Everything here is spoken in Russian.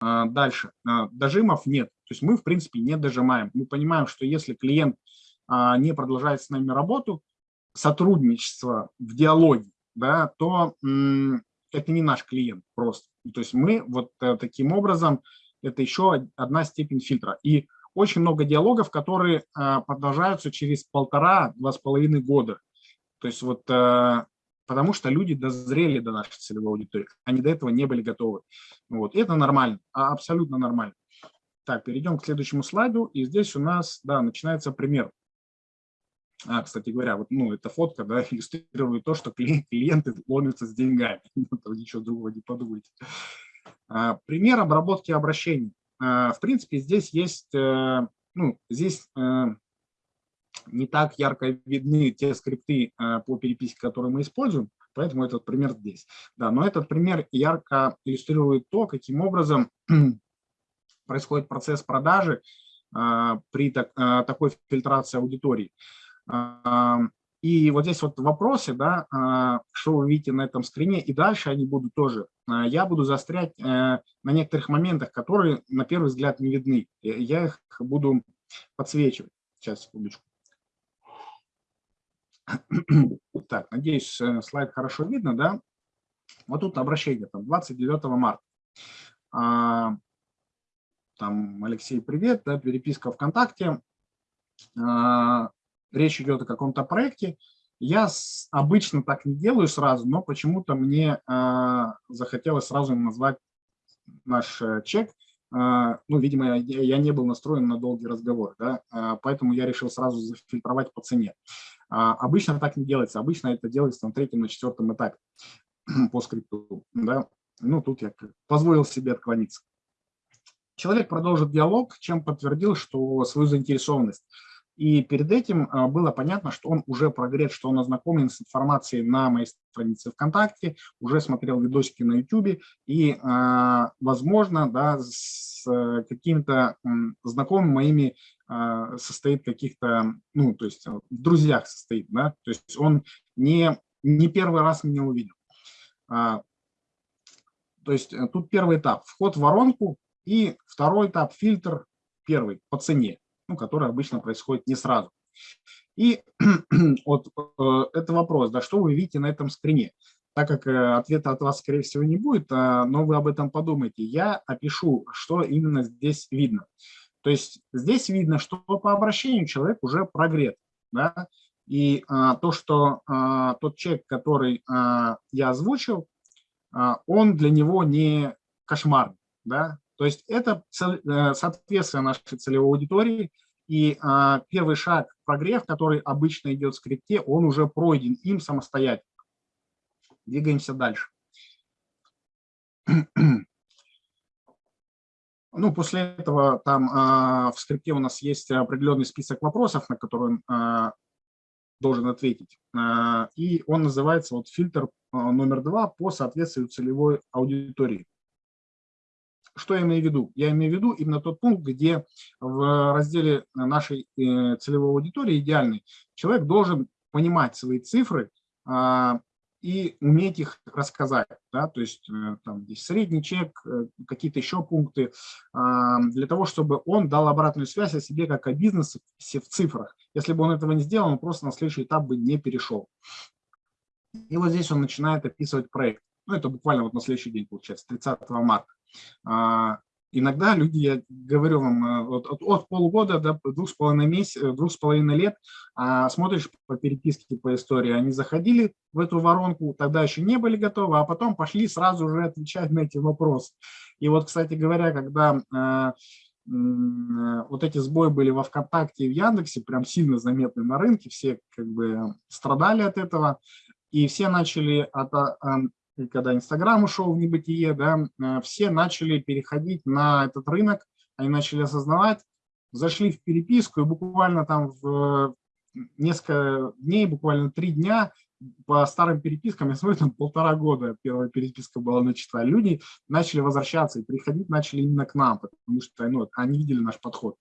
Дальше. Дожимов нет. То есть мы, в принципе, не дожимаем. Мы понимаем, что если клиент не продолжает с нами работу, сотрудничество в диалоге, да, то это не наш клиент просто. То есть мы вот э, таким образом, это еще одна степень фильтра. И очень много диалогов, которые продолжаются через полтора-два с половиной года. То есть вот э, потому что люди дозрели до нашей целевой аудитории, они до этого не были готовы. Вот. это нормально, а, абсолютно нормально. Так, перейдем к следующему слайду. И здесь у нас, да, начинается пример. А, кстати говоря, вот, ну, эта фотка да, иллюстрирует то, что клиенты ломятся с деньгами. Ничего другого не подумайте. А, пример обработки обращений. А, в принципе, здесь есть, э, ну, здесь э, не так ярко видны те скрипты э, по переписке, которые мы используем, поэтому этот пример здесь. Да, но этот пример ярко иллюстрирует то, каким образом происходит процесс продажи при такой фильтрации аудитории. И вот здесь вот вопросы, да, что вы видите на этом скрине, и дальше они будут тоже. Я буду застрять э, на некоторых моментах, которые на первый взгляд не видны. Я их буду подсвечивать. Сейчас, секундочку. Так, надеюсь, э, слайд хорошо видно, да? Вот тут обращение, там, 29 марта. А, там, Алексей, привет, да, переписка ВКонтакте речь идет о каком-то проекте, я обычно так не делаю сразу, но почему-то мне э, захотелось сразу назвать наш э, чек. Э, ну, видимо, я, не был настроен на долгий разговор, да, э, поэтому я решил сразу зафильтровать по цене. Э, обычно так не делается, обычно это делается на третьем, на четвертом этапе по скрипту. Да. Ну, тут я позволил себе отклониться. Человек продолжит диалог, чем подтвердил, что свою заинтересованность. И перед этим а, было понятно, что он уже прогрет, что он ознакомлен с информацией на моей странице ВКонтакте, уже смотрел видосики на YouTube и, а, возможно, да, с э, какими-то знакомыми моими а, состоит каких-то, ну, то есть в друзьях состоит, да, то есть он не, не первый раз меня увидел. То есть э, тут первый этап – вход в воронку, и второй этап – фильтр, первый, по цене ну, которое обычно происходит не сразу. И вот э, это вопрос, да, что вы видите на этом скрине? Так как э, ответа от вас, скорее всего, не будет, э, но вы об этом подумайте, я опишу, что именно здесь видно. То есть здесь видно, что по обращению человек уже прогрет. Да? И а, то, что а, тот человек, который а, я озвучил, а, он для него не кошмар. Да? То есть это э, соответствие нашей целевой аудитории, и а, первый шаг прогрев, который обычно идет в скрипте, он уже пройден им самостоятельно. Двигаемся дальше. Ну, после этого там а, в скрипте у нас есть определенный список вопросов, на которые он а, должен ответить. А, и он называется вот фильтр номер два по соответствию целевой аудитории. Что я имею в виду? Я имею в виду именно тот пункт, где в разделе нашей э, целевой аудитории идеальный человек должен понимать свои цифры и уметь их рассказать. Да? То есть э, там здесь средний чек, э, какие-то еще пункты, а, для того, чтобы он дал обратную связь о себе как о бизнесе в цифрах. Если бы он этого не сделал, он просто на следующий этап бы не перешел. И вот здесь он начинает описывать проект. Ну, это буквально вот на следующий день, получается, 30 марта. Иногда люди, я говорю вам, э, от, от, от полугода до двух с половиной месяцев, э, двух с половиной лет а, смотришь по переписке, по истории, они заходили в эту воронку, тогда еще не были готовы, а потом пошли сразу же отвечать на эти вопросы. И вот, кстати говоря, когда а, вот эти сбои были во ВКонтакте и в Яндексе, прям сильно заметны на рынке, все как бы страдали от этого, и все начали от, когда Инстаграм ушел в небытие, да, э, все начали переходить на этот рынок, они начали осознавать, зашли в переписку, и буквально там в несколько дней, буквально три дня по старым перепискам, я смотрю, там полтора года первая переписка была начата, люди начали возвращаться и приходить начали именно к нам, потому что ну, они видели наш подход.